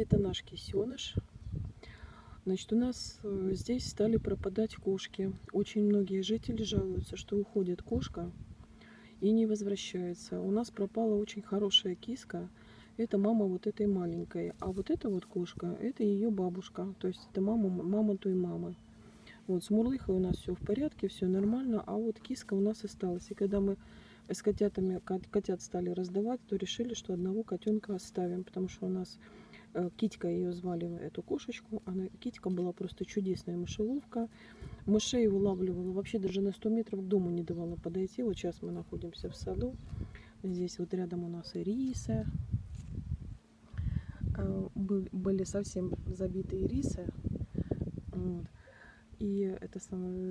Это наш кисеныш. Значит, у нас э, здесь стали пропадать кошки. Очень многие жители жалуются, что уходит кошка и не возвращается. У нас пропала очень хорошая киска. Это мама вот этой маленькой. А вот эта вот кошка, это ее бабушка. То есть это мама, мама той мамы. Вот, с Мурлыхой у нас все в порядке, все нормально. А вот киска у нас осталась. И когда мы с котятами, котят стали раздавать, то решили, что одного котенка оставим. Потому что у нас Китька ее звали, эту кошечку. Она, Китька была просто чудесная мышеловка. Мышей вылавливала, вообще даже на 100 метров к дому не давала подойти. Вот сейчас мы находимся в саду. Здесь вот рядом у нас ирисы. Э, были совсем забитые ирисы. Вот. И это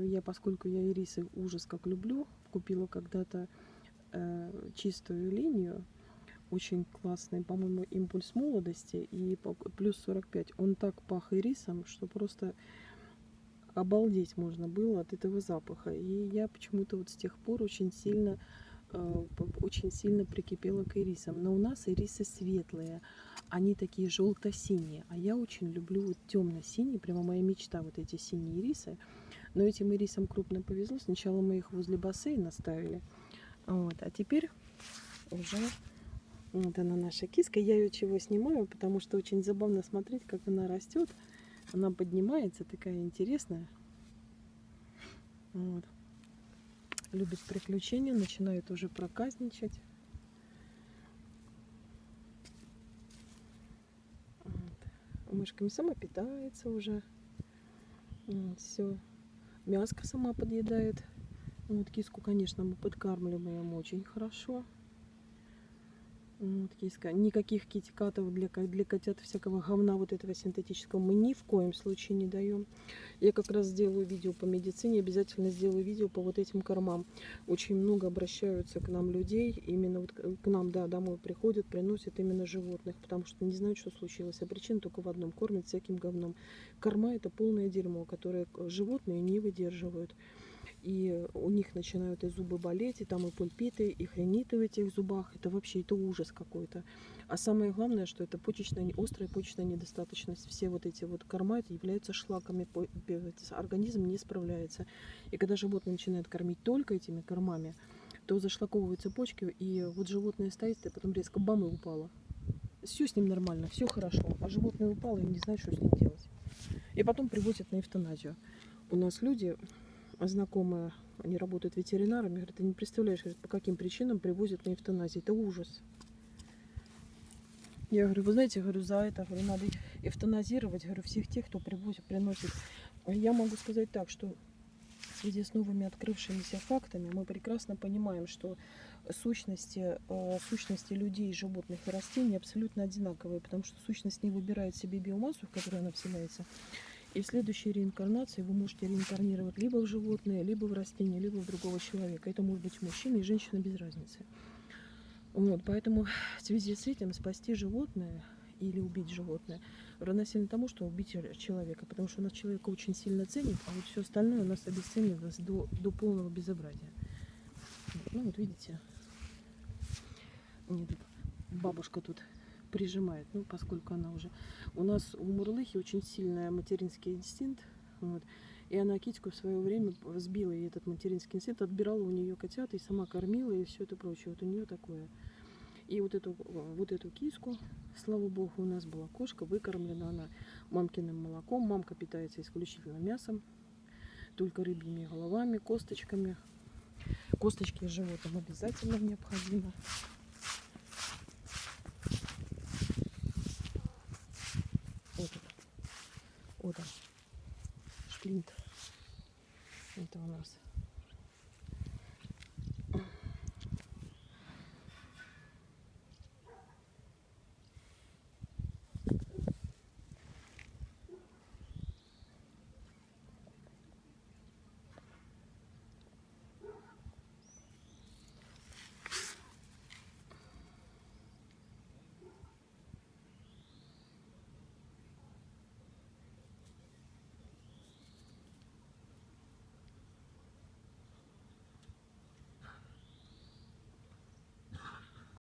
я, поскольку я ирисы ужас как люблю, купила когда-то э, чистую линию очень классный, по-моему, импульс молодости и плюс 45. Он так пах ирисом, что просто обалдеть можно было от этого запаха. И я почему-то вот с тех пор очень сильно э, очень сильно прикипела к ирисам. Но у нас ирисы светлые, они такие желто-синие, а я очень люблю вот темно-синие, прямо моя мечта вот эти синие ирисы. Но этим ирисам крупно повезло. Сначала мы их возле бассейна ставили, вот, а теперь уже вот она наша киска. Я ее чего снимаю, потому что очень забавно смотреть, как она растет. Она поднимается, такая интересная. Вот. Любит приключения, начинает уже проказничать. Вот. Мышками сама питается уже. Вот, все. Мяско сама подъедает. Вот киску, конечно, мы подкармливаем очень хорошо. Вот киска. Никаких китикатов для, для котят, всякого говна вот этого синтетического мы ни в коем случае не даем. Я как раз сделаю видео по медицине, обязательно сделаю видео по вот этим кормам. Очень много обращаются к нам людей, именно вот к нам, да, домой приходят, приносят именно животных, потому что не знают, что случилось. А причина только в одном, кормят всяким говном. Корма это полное дерьмо, которое животные не выдерживают и у них начинают и зубы болеть, и там и пульпиты, и хриниты в этих зубах. Это вообще это ужас какой-то. А самое главное, что это почечная, острая почечная недостаточность. Все вот эти вот корма это являются шлаками, организм не справляется. И когда животное начинает кормить только этими кормами, то зашлаковываются почки, и вот животное стоит, и потом резко бам и упало. Все с ним нормально, все хорошо, а животное упало и не знает, что с ним делать. И потом привозят на эвтаназию. У нас люди знакомая, они работают ветеринарами, говорят, ты не представляешь, по каким причинам привозят на эвтаназию. Это ужас. Я говорю, вы знаете, говорю, за это говорю, надо эвтаназировать говорю, всех тех, кто привозит, приносит. Я могу сказать так, что в связи с новыми открывшимися фактами мы прекрасно понимаем, что сущности, э, сущности людей, животных и растений абсолютно одинаковые, потому что сущность не выбирает себе биомассу, в которой она вселяется, и в следующей реинкарнации вы можете реинкарнировать либо в животное, либо в растение, либо в другого человека. Это может быть мужчина и женщина без разницы. Вот, поэтому в связи с этим спасти животное или убить животное равносильно тому, что убить человека. Потому что у нас человека очень сильно ценит, а вот все остальное у нас обесценивалось до, до полного безобразия. Ну вот видите, бабушка тут прижимает, ну, поскольку она уже... У нас у Мурлыхи очень сильный материнский инстинкт, вот, и она Китьку в свое время сбила ей этот материнский инстинкт, отбирала у нее котят и сама кормила и все это прочее. Вот у нее такое. И вот эту, вот эту киску, слава богу, у нас была кошка, выкормлена она мамкиным молоком. Мамка питается исключительно мясом, только рыбьими головами, косточками. Косточки животным обязательно необходимо. lindo. Entonces,